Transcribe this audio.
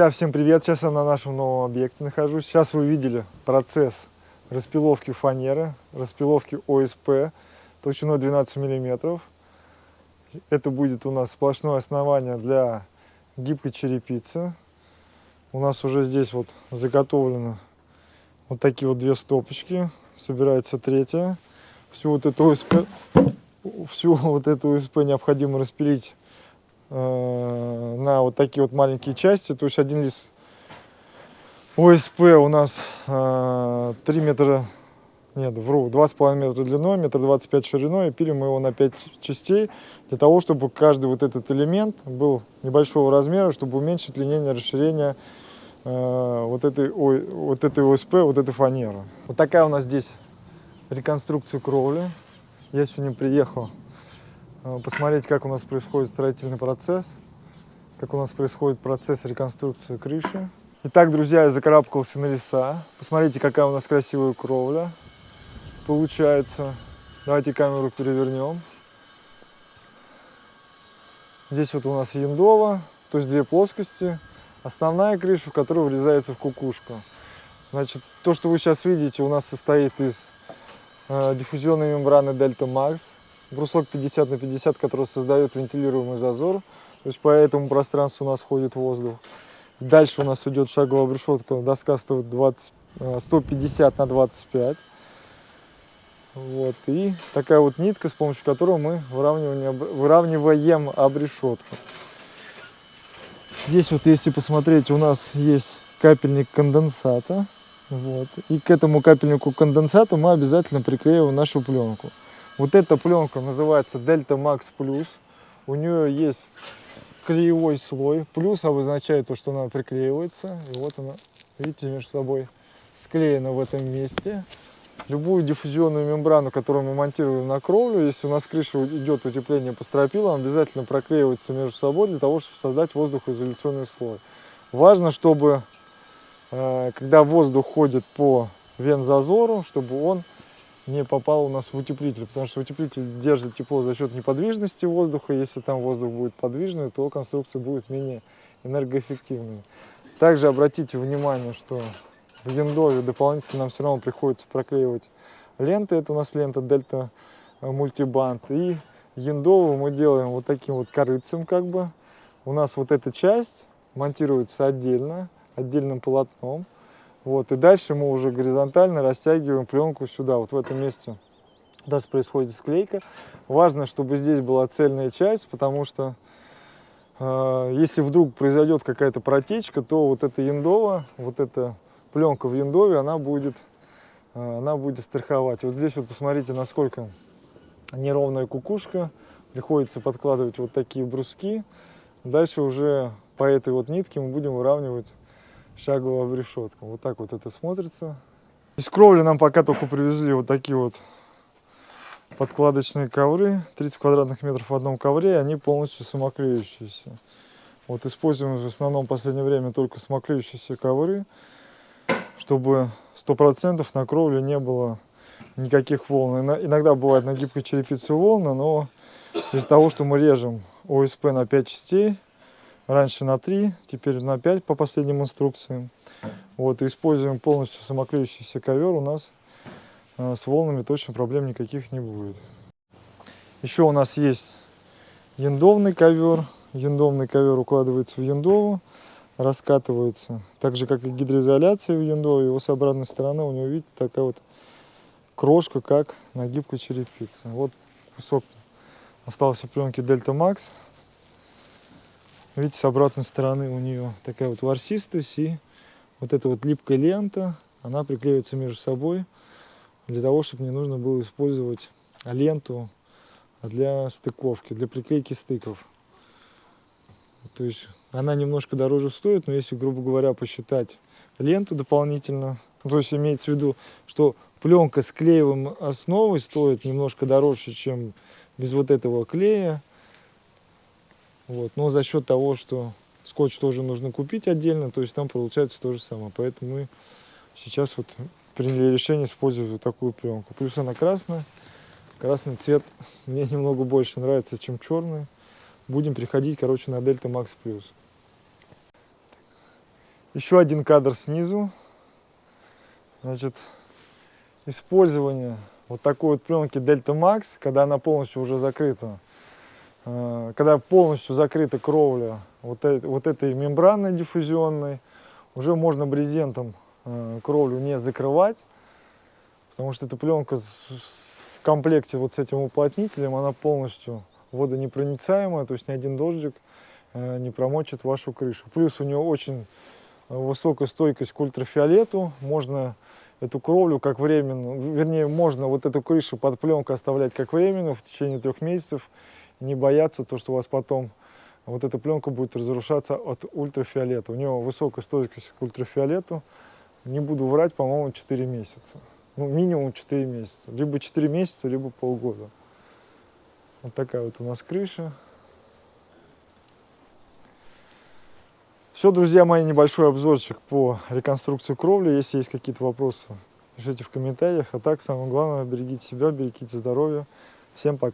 Друзья, всем привет! Сейчас я на нашем новом объекте нахожусь. Сейчас вы видели процесс распиловки фанеры, распиловки ОСП толщиной 12 миллиметров. Это будет у нас сплошное основание для гибкой черепицы. У нас уже здесь вот заготовлено вот такие вот две стопочки. Собирается третья. Всю вот эту ОСП, всю вот эту ОСП необходимо распилить на вот такие вот маленькие части. То есть один лист ОСП у нас 3 э, метра, нет, вру, 2,5 метра длиной, метр 25 шириной. И пилим мы его на 5 частей, для того, чтобы каждый вот этот элемент был небольшого размера, чтобы уменьшить линейное расширение э, вот этой, ой, вот этой ОСП, вот этой фанеры. Вот такая у нас здесь реконструкция кровли. Я сегодня приехал Э, посмотреть, как у нас происходит строительный процесс, как у нас происходит процесс реконструкции крыши. Итак, друзья, я закарабкался на леса. Посмотрите, какая у нас красивая кровля получается. Давайте камеру перевернем. Здесь вот у нас яндова, то есть две плоскости. Основная крыша, в которую врезается в кукушку. Значит, то, что вы сейчас видите, у нас состоит из э, диффузионной мембраны Delta Max брусок 50 на 50, который создает вентилируемый зазор. То есть по этому пространству у нас ходит воздух. Дальше у нас идет шаговая решетка. Доска стоит 20, 150 на 25. Вот. И такая вот нитка, с помощью которой мы выравниваем обрешетку. Здесь вот, если посмотреть, у нас есть капельник конденсата. Вот. И к этому капельнику конденсата мы обязательно приклеиваем нашу пленку. Вот эта пленка называется Delta Max Plus. У нее есть клеевой слой. Плюс обозначает то, что она приклеивается. И вот она, видите, между собой склеена в этом месте. Любую диффузионную мембрану, которую мы монтируем на кровлю, если у нас крыша идет утепление по стропилам, обязательно проклеивается между собой для того, чтобы создать воздухоизоляционный слой. Важно, чтобы, э, когда воздух ходит по вензазору, чтобы он не попал у нас в утеплитель, потому что утеплитель держит тепло за счет неподвижности воздуха. Если там воздух будет подвижный, то конструкция будет менее энергоэффективной. Также обратите внимание, что в яндове дополнительно нам все равно приходится проклеивать ленты. Это у нас лента Дельта Мультибанд. И яндову мы делаем вот таким вот корыцем как бы. У нас вот эта часть монтируется отдельно, отдельным полотном. Вот, и дальше мы уже горизонтально растягиваем пленку сюда, вот в этом месте. У нас происходит склейка. Важно, чтобы здесь была цельная часть, потому что э, если вдруг произойдет какая-то протечка, то вот эта яндова, вот эта пленка в яндове, она будет, э, она будет страховать. Вот здесь вот посмотрите, насколько неровная кукушка. Приходится подкладывать вот такие бруски. Дальше уже по этой вот нитке мы будем выравнивать шаговая решетка. Вот так вот это смотрится. Из кровли нам пока только привезли вот такие вот подкладочные ковры. 30 квадратных метров в одном ковре, они полностью самоклеющиеся. Вот используем в основном в последнее время только самоклеющиеся ковры, чтобы 100% на кровле не было никаких волн. Иногда бывает на гибкой черепице волны, но из-за того, что мы режем ОСП на 5 частей, Раньше на 3, теперь на 5 по последним инструкциям. Вот, используем полностью самоклеющийся ковер у нас э, с волнами точно проблем никаких не будет. Еще у нас есть яндовный ковер. Яндовный ковер укладывается в яндову, раскатывается. Так же, как и гидроизоляция в яндове. Его с обратной стороны у него, видите, такая вот крошка, как на гибкой черепице. Вот кусок остался пленки Delta Max. Видите, с обратной стороны у нее такая вот ворсистость и вот эта вот липкая лента, она приклеивается между собой для того, чтобы не нужно было использовать ленту для стыковки, для приклейки стыков. То есть она немножко дороже стоит, но если, грубо говоря, посчитать ленту дополнительно, ну, то есть имеется в виду, что пленка с клеевым основой стоит немножко дороже, чем без вот этого клея, вот. Но за счет того, что скотч тоже нужно купить отдельно, то есть там получается то же самое. Поэтому мы сейчас вот приняли решение использовать вот такую пленку. Плюс она красная. Красный цвет мне немного больше нравится, чем черный. Будем переходить, короче, на Delta Max Plus. Еще один кадр снизу. Значит, использование вот такой вот пленки Delta Max, когда она полностью уже закрыта, когда полностью закрыта кровля вот, э- вот этой мембраной диффузионной, уже можно брезентом э, кровлю не закрывать, потому что эта пленка в комплекте вот с этим уплотнителем, она полностью водонепроницаемая, то есть ни один дождик э, не промочит вашу крышу. Плюс у нее очень э, высокая стойкость к ультрафиолету, можно эту кровлю как временную, вернее, можно вот эту крышу под пленкой оставлять как временную в течение трех месяцев, не бояться то, что у вас потом вот эта пленка будет разрушаться от ультрафиолета. У нее высокая стойкость к ультрафиолету, не буду врать, по-моему, 4 месяца. Ну, минимум 4 месяца. Либо 4 месяца, либо полгода. Вот такая вот у нас крыша. Все, друзья мои, небольшой обзорчик по реконструкции кровли. Если есть какие-то вопросы, пишите в комментариях. А так, самое главное, берегите себя, берегите здоровье. Всем пока.